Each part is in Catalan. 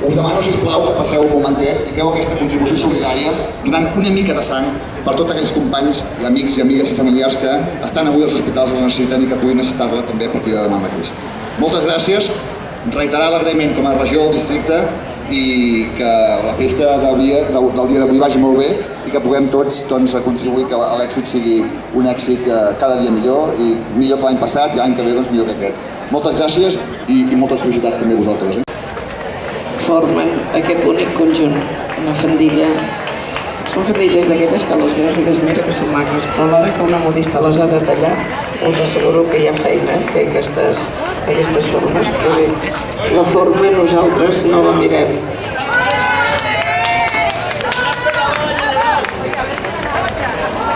Us demano, sisplau, que passeu un momentet i feu aquesta contribució solidària donant una mica de sang per tots aquells companys i amics i amigues i familiars que estan avui als hospitals i la necessiten i que puguin necessitar-la també a partir de demà mateix. Moltes gràcies, reiterar l'agraïment com a regió del districte i que la festa del dia, del, del dia d'avui vagi molt bé i que puguem tots doncs, contribuir que l'èxit sigui un èxit eh, cada dia millor i millor que l'any passat i l'any que ve doncs, millor que aquest. Moltes gràcies i, i moltes felicitats també a vosaltres. Eh? Formen aquest bonic conjunt, una fandilla. Són fandilles d'aquelles que les veus i dius, mira que són maques, però a l'hora que una modista les ha de tallar, us asseguro que hi ha feina a fer aquestes, aquestes formes, perquè la forma nosaltres no la mirem.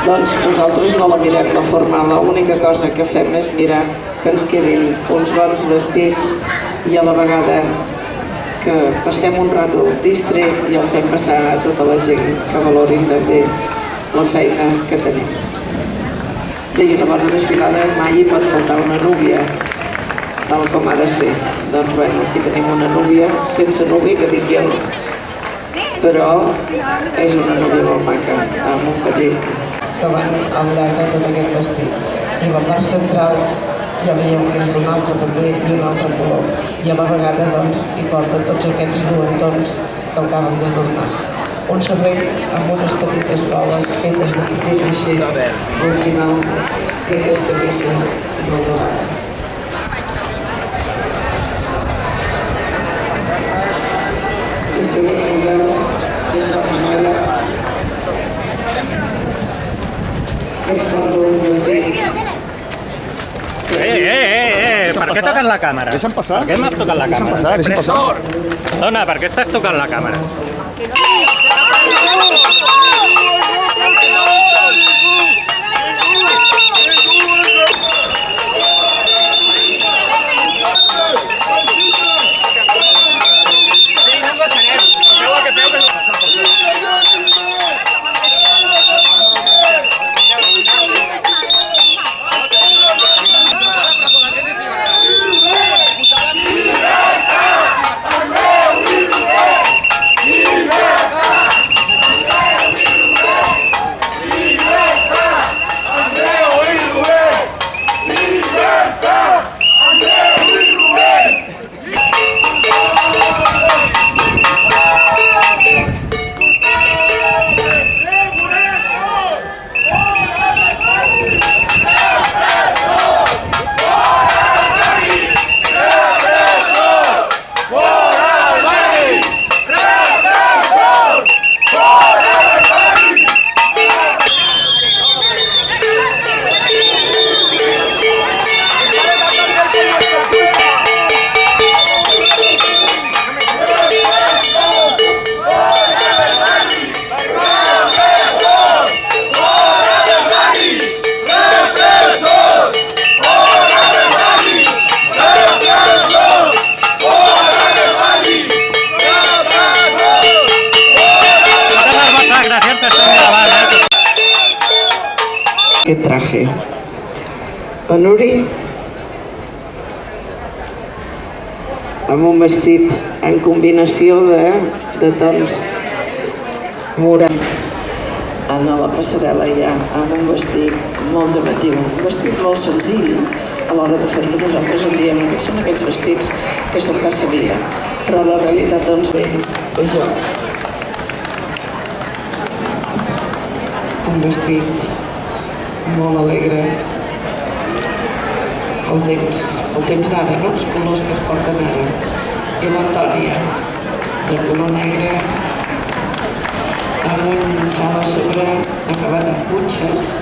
Doncs nosaltres no la mirem, la forma, l'única cosa que fem és mirar que ens quedin uns bons vestits i a la vegada que passem un rato distret i el fem passar a tota la gent que valorin també la feina que tenim. Bé, una bona desfilada mai hi pot faltar una núvia, tal com ha de ser. Doncs bueno, aquí tenim una núvia sense núvia, que dic jo, però és una núvia molt maca, amb un petit que van de tot aquest vestit. I la part central ja veiem que és d'un altre també i un altre color. I a la vegada doncs, hi porta tots aquests duentons que acaben de donar. Un servei amb unes petites boles fetes de paper maixer al final d'aquesta missa molt dorada. I seguim Eh, eh, eh, eh, per què toquen la càmera? Deixa'm passar. Per què m'has tocat la Deixa'm càmera? passar, deixa'm passar. Dona, per què estàs tocant la càmera? Eh? aquest traje. La Nuri amb un vestit en combinació de, de tons. Morat. Anna a la passarel·la ja. Amb un vestit molt llamatiu, un vestit molt senzill a l'hora de fer-lo. Nosaltres en diem que són aquests vestits que se'n passa via però la realitat doncs ve, ve jo un vestit molt alegre el temps, el temps d'ara, no? els colors que es porten ara. I l'Antònia, de color negre, amb un sal a sobre acabat amb punxes,